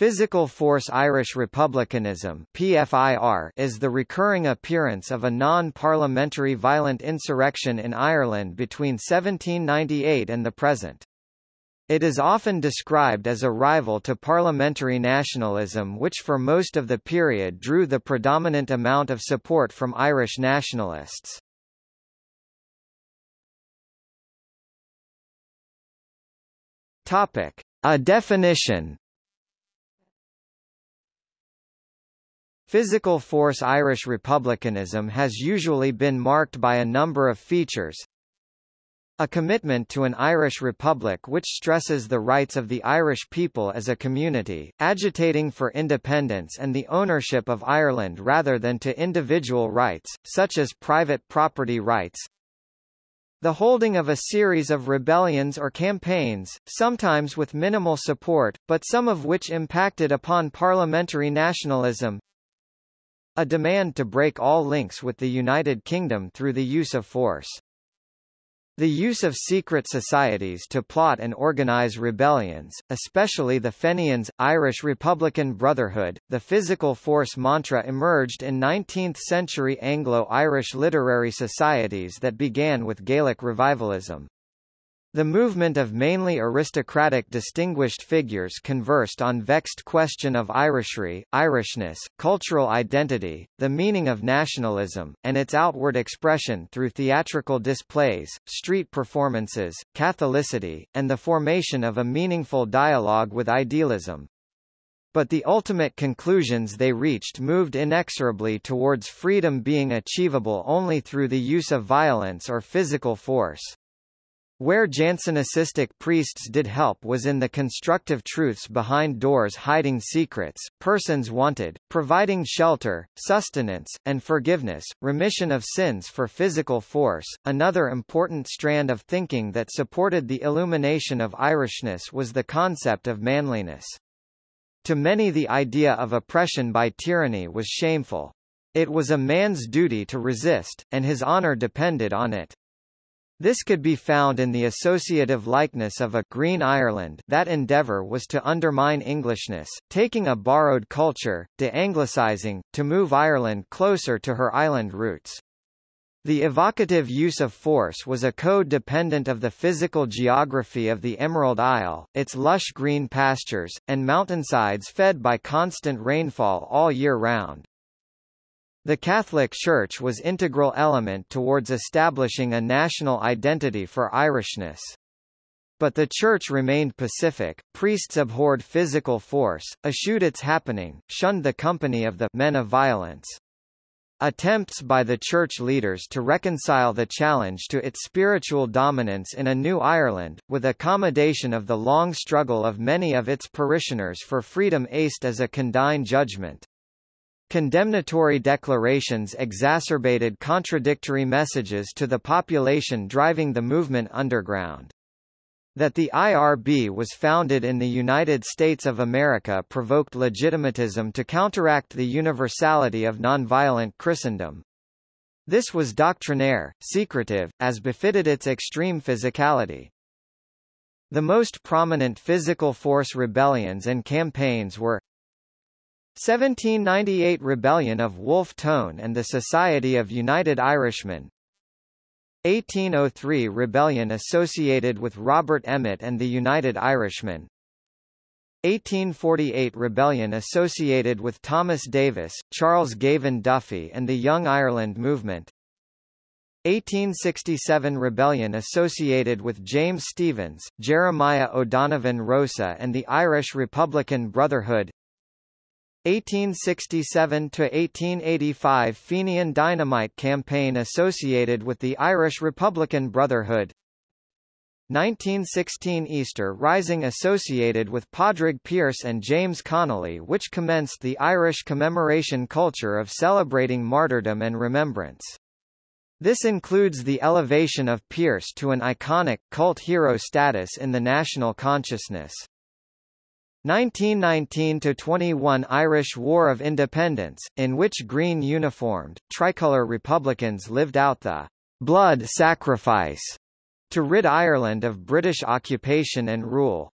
Physical Force Irish Republicanism PFIR is the recurring appearance of a non-parliamentary violent insurrection in Ireland between 1798 and the present. It is often described as a rival to parliamentary nationalism which for most of the period drew the predominant amount of support from Irish nationalists. Topic. A definition Physical force Irish republicanism has usually been marked by a number of features. A commitment to an Irish republic which stresses the rights of the Irish people as a community, agitating for independence and the ownership of Ireland rather than to individual rights, such as private property rights. The holding of a series of rebellions or campaigns, sometimes with minimal support, but some of which impacted upon parliamentary nationalism, a demand to break all links with the United Kingdom through the use of force. The use of secret societies to plot and organize rebellions, especially the Fenians, Irish Republican Brotherhood, the physical force mantra emerged in 19th-century Anglo-Irish literary societies that began with Gaelic revivalism. The movement of mainly aristocratic distinguished figures conversed on vexed question of Irishry, Irishness, cultural identity, the meaning of nationalism, and its outward expression through theatrical displays, street performances, Catholicity, and the formation of a meaningful dialogue with idealism. But the ultimate conclusions they reached moved inexorably towards freedom being achievable only through the use of violence or physical force. Where Jansenistic priests did help was in the constructive truths behind doors hiding secrets, persons wanted, providing shelter, sustenance, and forgiveness, remission of sins for physical force. Another important strand of thinking that supported the illumination of Irishness was the concept of manliness. To many the idea of oppression by tyranny was shameful. It was a man's duty to resist, and his honor depended on it. This could be found in the associative likeness of a Green Ireland that endeavour was to undermine Englishness, taking a borrowed culture, de-anglicizing, to move Ireland closer to her island roots. The evocative use of force was a code dependent of the physical geography of the Emerald Isle, its lush green pastures, and mountainsides fed by constant rainfall all year round. The Catholic Church was integral element towards establishing a national identity for Irishness. But the Church remained pacific, priests abhorred physical force, eschewed its happening, shunned the company of the men of violence. Attempts by the church leaders to reconcile the challenge to its spiritual dominance in a new Ireland, with accommodation of the long struggle of many of its parishioners for freedom aced as a condign judgment. Condemnatory declarations exacerbated contradictory messages to the population driving the movement underground. That the IRB was founded in the United States of America provoked legitimatism to counteract the universality of nonviolent Christendom. This was doctrinaire, secretive, as befitted its extreme physicality. The most prominent physical force rebellions and campaigns were 1798 Rebellion of Wolfe Tone and the Society of United Irishmen. 1803 Rebellion associated with Robert Emmet and the United Irishmen. 1848 Rebellion associated with Thomas Davis, Charles Gavan Duffy and the Young Ireland Movement. 1867 Rebellion associated with James Stephens, Jeremiah O'Donovan Rosa and the Irish Republican Brotherhood 1867–1885 Fenian Dynamite Campaign associated with the Irish Republican Brotherhood 1916 Easter Rising associated with Padraig Pearse and James Connolly which commenced the Irish commemoration culture of celebrating martyrdom and remembrance. This includes the elevation of Pearse to an iconic, cult hero status in the national consciousness. 1919–21 Irish War of Independence, in which green uniformed, tricolour Republicans lived out the «blood sacrifice» to rid Ireland of British occupation and rule.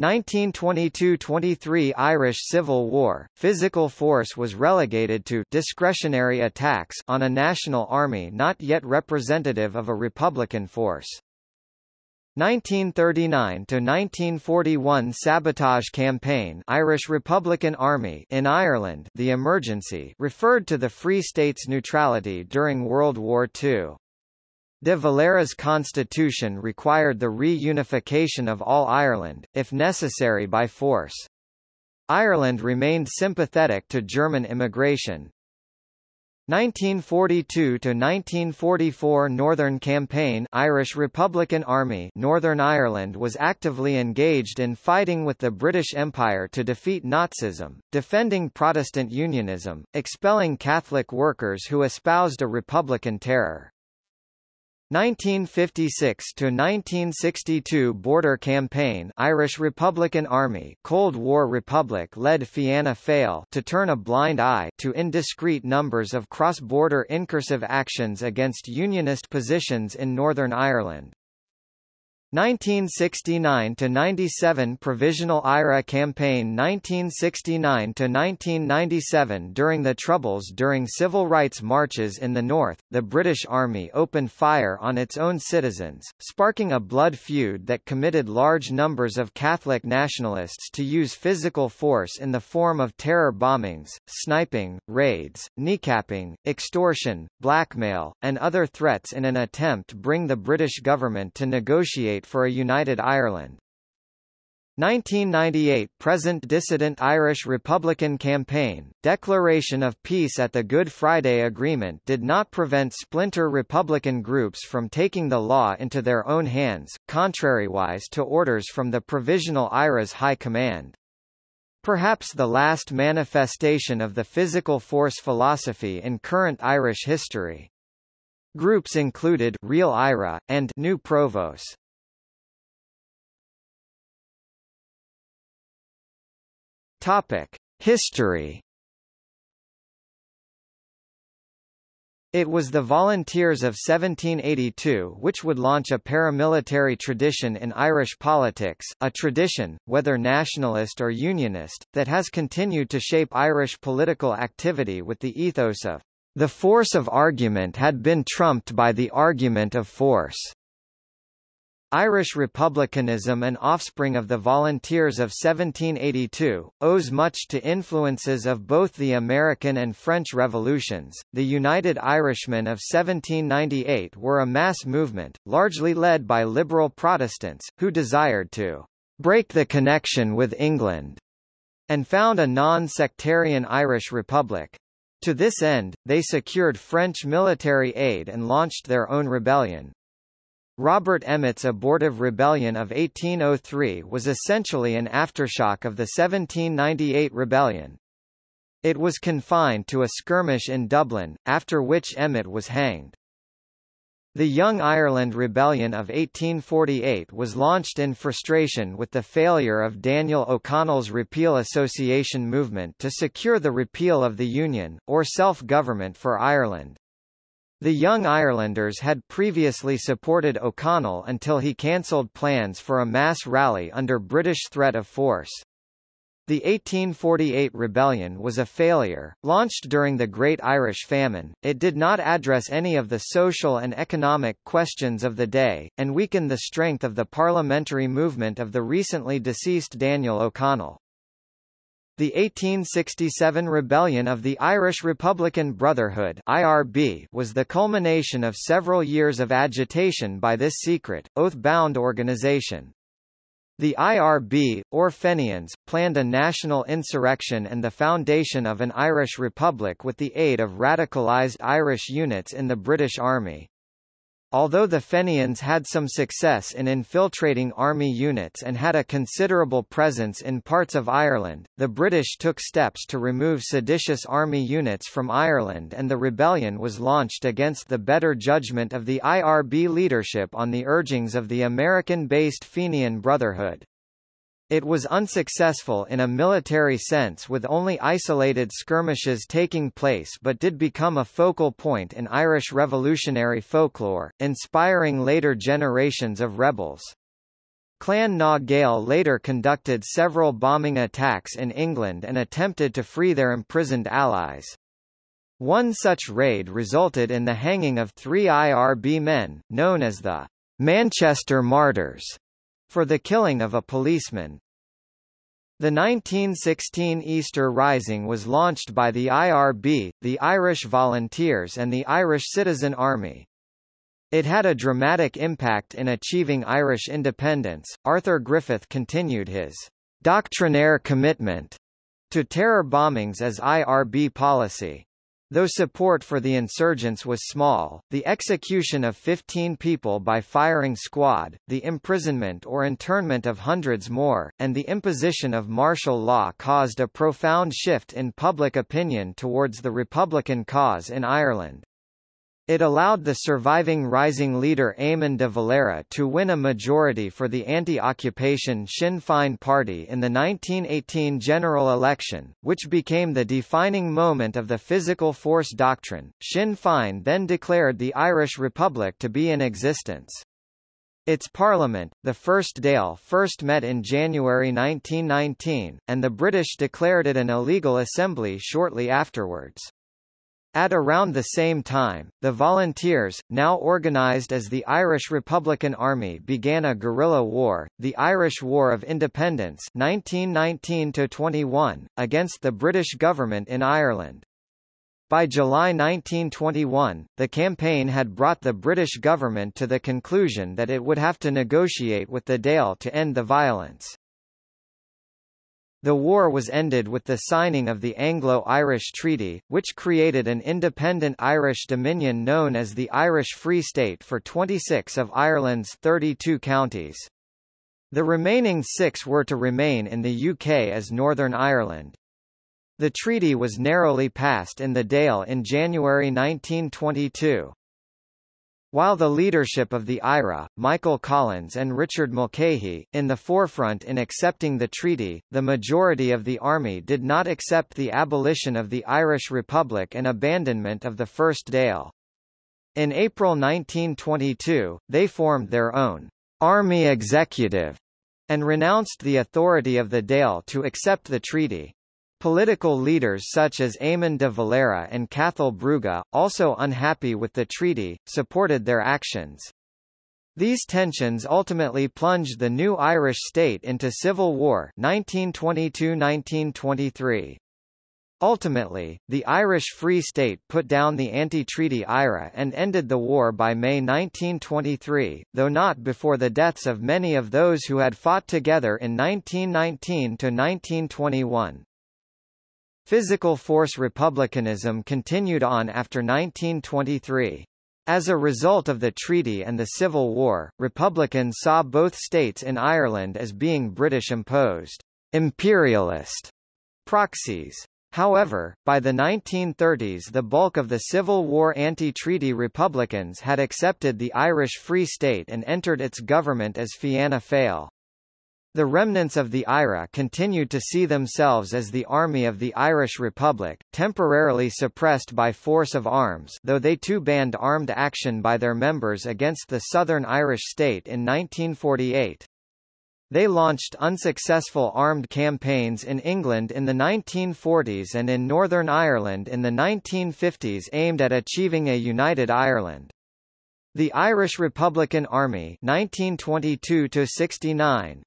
1922–23 Irish Civil War, physical force was relegated to discretionary attacks on a national army not yet representative of a republican force. 1939 to 1941 sabotage campaign Irish Republican Army in Ireland the emergency referred to the Free States' neutrality during World War II. De Valera's constitution required the reunification of all Ireland, if necessary by force. Ireland remained sympathetic to German immigration. 1942–1944 Northern Campaign Irish Republican Army Northern Ireland was actively engaged in fighting with the British Empire to defeat Nazism, defending Protestant unionism, expelling Catholic workers who espoused a republican terror. 1956 to 1962 Border Campaign Irish Republican Army Cold War Republic led Fianna Fáil to turn a blind eye to indiscreet numbers of cross-border incursive actions against unionist positions in Northern Ireland. 1969–97 Provisional IRA Campaign 1969–1997 During the Troubles during civil rights marches in the north, the British Army opened fire on its own citizens, sparking a blood feud that committed large numbers of Catholic nationalists to use physical force in the form of terror bombings, sniping, raids, kneecapping, extortion, blackmail, and other threats in an attempt to bring the British government to negotiate for a united Ireland. 1998 Present Dissident Irish Republican Campaign, declaration of peace at the Good Friday Agreement did not prevent splinter Republican groups from taking the law into their own hands, contrariwise to orders from the Provisional IRA's High Command. Perhaps the last manifestation of the physical force philosophy in current Irish history. Groups included Real IRA, and New Provos. Topic: History. It was the Volunteers of 1782 which would launch a paramilitary tradition in Irish politics, a tradition, whether nationalist or unionist, that has continued to shape Irish political activity with the ethos of the force of argument had been trumped by the argument of force. Irish republicanism and offspring of the Volunteers of 1782, owes much to influences of both the American and French revolutions. The United Irishmen of 1798 were a mass movement, largely led by liberal Protestants, who desired to break the connection with England and found a non-sectarian Irish republic. To this end, they secured French military aid and launched their own rebellion. Robert Emmet's abortive rebellion of 1803 was essentially an aftershock of the 1798 rebellion. It was confined to a skirmish in Dublin, after which Emmet was hanged. The Young Ireland Rebellion of 1848 was launched in frustration with the failure of Daniel O'Connell's Repeal Association movement to secure the repeal of the Union, or self-government for Ireland. The Young Irelanders had previously supported O'Connell until he cancelled plans for a mass rally under British threat of force. The 1848 rebellion was a failure. Launched during the Great Irish Famine, it did not address any of the social and economic questions of the day, and weakened the strength of the parliamentary movement of the recently deceased Daniel O'Connell. The 1867 rebellion of the Irish Republican Brotherhood IRB was the culmination of several years of agitation by this secret, oath-bound organisation. The IRB, or Fenians, planned a national insurrection and the foundation of an Irish Republic with the aid of radicalised Irish units in the British Army. Although the Fenians had some success in infiltrating army units and had a considerable presence in parts of Ireland, the British took steps to remove seditious army units from Ireland and the rebellion was launched against the better judgment of the IRB leadership on the urgings of the American-based Fenian Brotherhood. It was unsuccessful in a military sense with only isolated skirmishes taking place but did become a focal point in Irish revolutionary folklore, inspiring later generations of rebels. Clan na Gael later conducted several bombing attacks in England and attempted to free their imprisoned allies. One such raid resulted in the hanging of three IRB men, known as the Manchester Martyrs, for the killing of a policeman. The 1916 Easter Rising was launched by the IRB, the Irish Volunteers and the Irish Citizen Army. It had a dramatic impact in achieving Irish independence. Arthur Griffith continued his doctrinaire commitment to terror bombings as IRB policy. Though support for the insurgents was small, the execution of 15 people by firing squad, the imprisonment or internment of hundreds more, and the imposition of martial law caused a profound shift in public opinion towards the Republican cause in Ireland. It allowed the surviving rising leader Eamon de Valera to win a majority for the anti-occupation Sinn Féin party in the 1918 general election, which became the defining moment of the physical force doctrine. Sinn Féin then declared the Irish Republic to be in existence. Its parliament, the First Dáil first met in January 1919, and the British declared it an illegal assembly shortly afterwards. At around the same time, the Volunteers, now organised as the Irish Republican Army began a guerrilla war, the Irish War of Independence 1919 against the British government in Ireland. By July 1921, the campaign had brought the British government to the conclusion that it would have to negotiate with the Dáil to end the violence. The war was ended with the signing of the Anglo-Irish Treaty, which created an independent Irish dominion known as the Irish Free State for 26 of Ireland's 32 counties. The remaining six were to remain in the UK as Northern Ireland. The treaty was narrowly passed in the Dáil in January 1922. While the leadership of the IRA, Michael Collins and Richard Mulcahy, in the forefront in accepting the treaty, the majority of the army did not accept the abolition of the Irish Republic and abandonment of the First Dáil. In April 1922, they formed their own army executive and renounced the authority of the Dáil to accept the treaty. Political leaders such as Eamon de Valera and Cathal Brugha, also unhappy with the treaty, supported their actions. These tensions ultimately plunged the new Irish state into civil war 1922–1923. Ultimately, the Irish Free State put down the anti-treaty IRA and ended the war by May 1923, though not before the deaths of many of those who had fought together in 1919–1921. Physical force republicanism continued on after 1923. As a result of the treaty and the Civil War, Republicans saw both states in Ireland as being British-imposed, imperialist proxies. However, by the 1930s the bulk of the Civil War anti-treaty Republicans had accepted the Irish Free State and entered its government as Fianna Fáil. The remnants of the IRA continued to see themselves as the Army of the Irish Republic, temporarily suppressed by force of arms though they too banned armed action by their members against the Southern Irish state in 1948. They launched unsuccessful armed campaigns in England in the 1940s and in Northern Ireland in the 1950s aimed at achieving a united Ireland. The Irish Republican Army 1922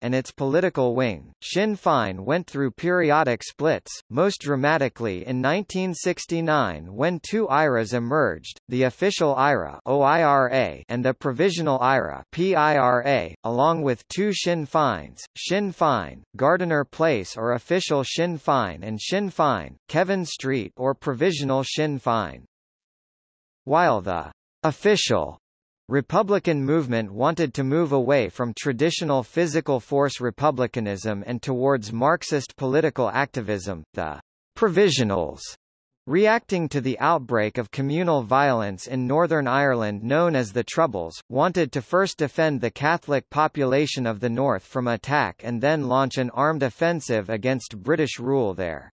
and its political wing, Sinn Féin went through periodic splits, most dramatically in 1969 when two IRAs emerged, the official IRA OIRA and the provisional IRA PIRA, along with two Sinn Féins, Sinn Féin, Gardiner Place or official Sinn Féin and Sinn Féin, Kevin Street or provisional Sinn Féin. While the official Republican movement wanted to move away from traditional physical force republicanism and towards Marxist political activism. The Provisionals Reacting to the outbreak of communal violence in Northern Ireland known as the Troubles, wanted to first defend the Catholic population of the north from attack and then launch an armed offensive against British rule there.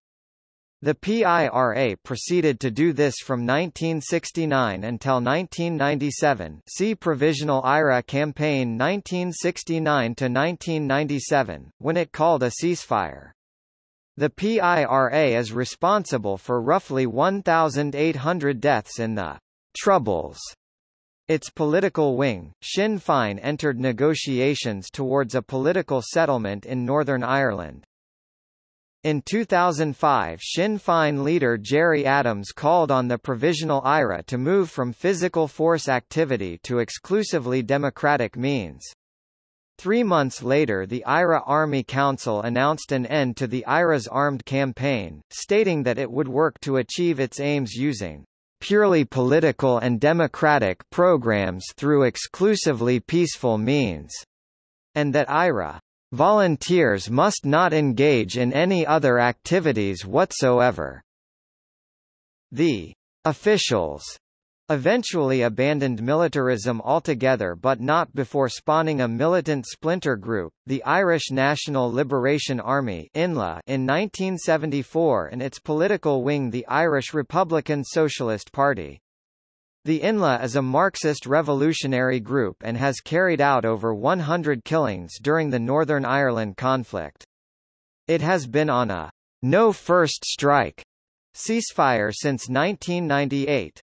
The PIRA proceeded to do this from 1969 until 1997 see Provisional IRA Campaign 1969–1997, when it called a ceasefire. The PIRA is responsible for roughly 1,800 deaths in the Troubles. Its political wing, Sinn Féin entered negotiations towards a political settlement in Northern Ireland. In 2005 Sinn Féin leader Gerry Adams called on the Provisional IRA to move from physical force activity to exclusively democratic means. Three months later the IRA Army Council announced an end to the IRA's armed campaign, stating that it would work to achieve its aims using purely political and democratic programs through exclusively peaceful means, and that IRA Volunteers must not engage in any other activities whatsoever. The officials eventually abandoned militarism altogether but not before spawning a militant splinter group, the Irish National Liberation Army INLA in 1974 and its political wing the Irish Republican Socialist Party. The INLA is a Marxist revolutionary group and has carried out over 100 killings during the Northern Ireland conflict. It has been on a no first strike ceasefire since 1998.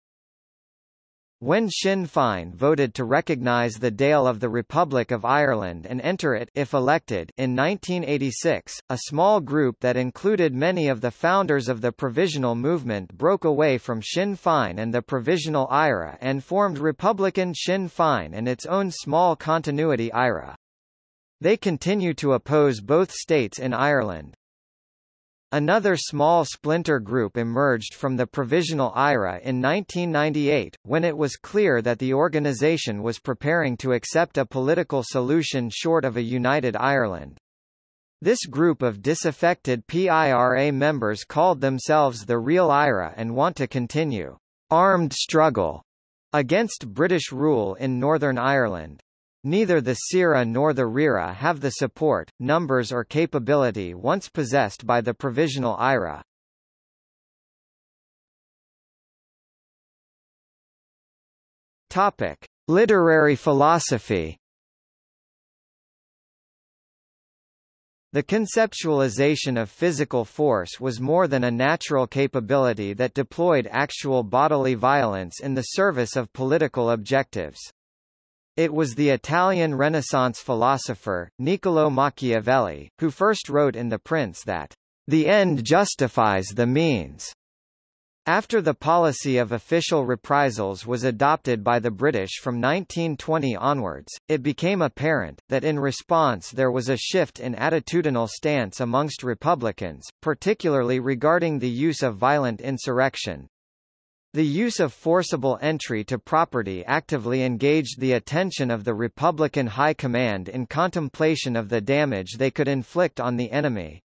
When Sinn Féin voted to recognise the Dáil of the Republic of Ireland and enter it if elected in 1986, a small group that included many of the founders of the Provisional Movement broke away from Sinn Féin and the Provisional IRA and formed Republican Sinn Féin and its own small continuity IRA. They continue to oppose both states in Ireland. Another small splinter group emerged from the Provisional IRA in 1998, when it was clear that the organisation was preparing to accept a political solution short of a united Ireland. This group of disaffected PIRA members called themselves the Real IRA and want to continue armed struggle against British rule in Northern Ireland. Neither the CIRA nor the RIRA have the support, numbers or capability once possessed by the provisional IRA. Topic: Literary philosophy. The conceptualization of physical force was more than a natural capability that deployed actual bodily violence in the service of political objectives. It was the Italian Renaissance philosopher, Niccolò Machiavelli, who first wrote in The Prince that, "...the end justifies the means." After the policy of official reprisals was adopted by the British from 1920 onwards, it became apparent, that in response there was a shift in attitudinal stance amongst Republicans, particularly regarding the use of violent insurrection, the use of forcible entry to property actively engaged the attention of the Republican High Command in contemplation of the damage they could inflict on the enemy.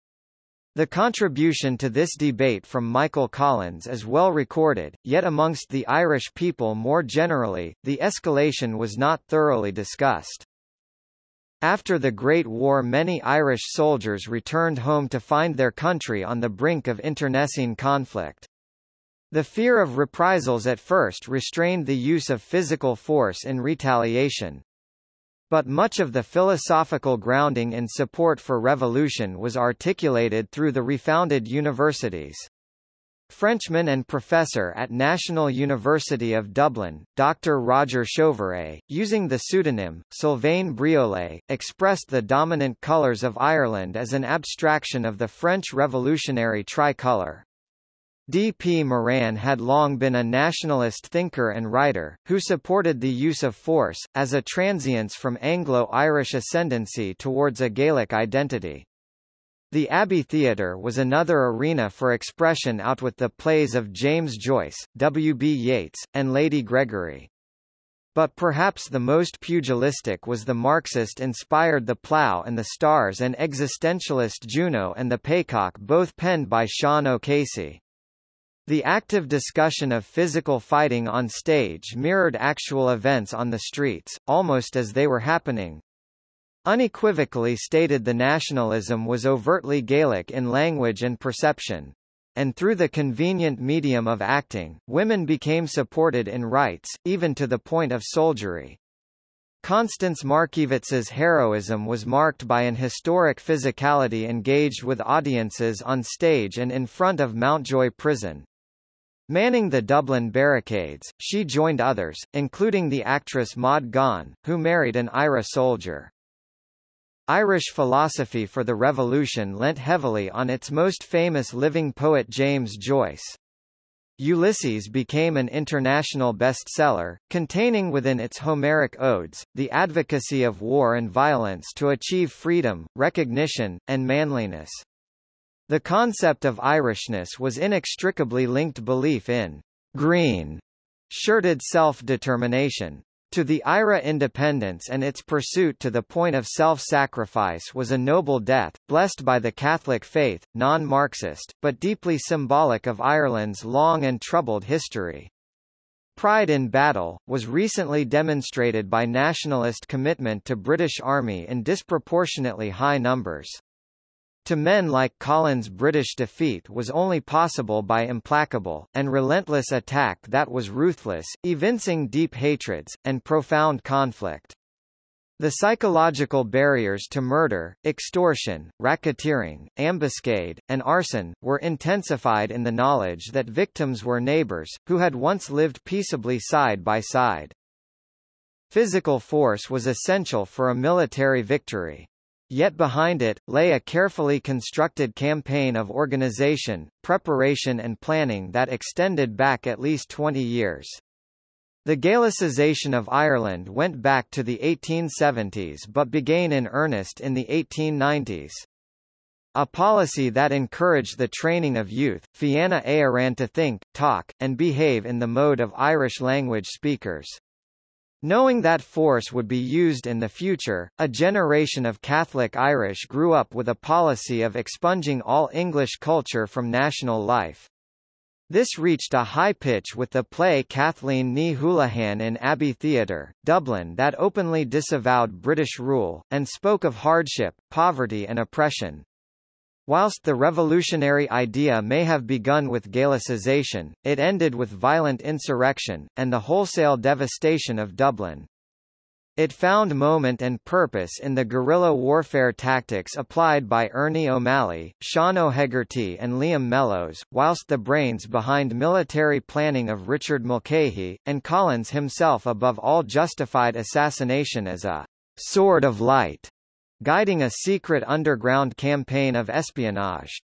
The contribution to this debate from Michael Collins is well recorded, yet amongst the Irish people more generally, the escalation was not thoroughly discussed. After the Great War many Irish soldiers returned home to find their country on the brink of internecine conflict. The fear of reprisals at first restrained the use of physical force in retaliation. But much of the philosophical grounding in support for revolution was articulated through the refounded universities. Frenchman and professor at National University of Dublin, Dr. Roger Chauviré, using the pseudonym, Sylvain Briollay, expressed the dominant colours of Ireland as an abstraction of the French revolutionary tricolour. D. P. Moran had long been a nationalist thinker and writer, who supported the use of force, as a transience from Anglo-Irish ascendancy towards a Gaelic identity. The Abbey Theatre was another arena for expression out with the plays of James Joyce, W. B. Yeats, and Lady Gregory. But perhaps the most pugilistic was the Marxist-inspired The Plough and the Stars and existentialist Juno and the Paycock both penned by Sean O'Casey. The active discussion of physical fighting on stage mirrored actual events on the streets, almost as they were happening. Unequivocally stated the nationalism was overtly Gaelic in language and perception. and through the convenient medium of acting, women became supported in rights, even to the point of soldiery. Constance Markiewicz's heroism was marked by an historic physicality engaged with audiences on stage and in front of Mountjoy Prison. Manning the Dublin barricades, she joined others, including the actress Maud Gonne, who married an IRA soldier. Irish philosophy for the Revolution lent heavily on its most famous living poet James Joyce. Ulysses became an international bestseller, containing within its Homeric odes, the advocacy of war and violence to achieve freedom, recognition, and manliness. The concept of Irishness was inextricably linked belief in green shirted self-determination. To the IRA independence and its pursuit to the point of self-sacrifice was a noble death, blessed by the Catholic faith, non-Marxist, but deeply symbolic of Ireland's long and troubled history. Pride in battle, was recently demonstrated by nationalist commitment to British Army in disproportionately high numbers. To men like Collins British defeat was only possible by implacable, and relentless attack that was ruthless, evincing deep hatreds, and profound conflict. The psychological barriers to murder, extortion, racketeering, ambuscade, and arson, were intensified in the knowledge that victims were neighbors, who had once lived peaceably side by side. Physical force was essential for a military victory. Yet behind it, lay a carefully constructed campaign of organization, preparation and planning that extended back at least 20 years. The Gaelicization of Ireland went back to the 1870s but began in earnest in the 1890s. A policy that encouraged the training of youth, Fianna Éireann to think, talk, and behave in the mode of Irish language speakers. Knowing that force would be used in the future, a generation of Catholic Irish grew up with a policy of expunging all English culture from national life. This reached a high pitch with the play Cathleen Ní Houlihan in Abbey Theatre, Dublin that openly disavowed British rule, and spoke of hardship, poverty and oppression. Whilst the revolutionary idea may have begun with Gaelicization, it ended with violent insurrection, and the wholesale devastation of Dublin. It found moment and purpose in the guerrilla warfare tactics applied by Ernie O'Malley, Sean O'Hegarty and Liam Mellows, whilst the brains behind military planning of Richard Mulcahy, and Collins himself above all justified assassination as a «sword of light» guiding a secret underground campaign of espionage.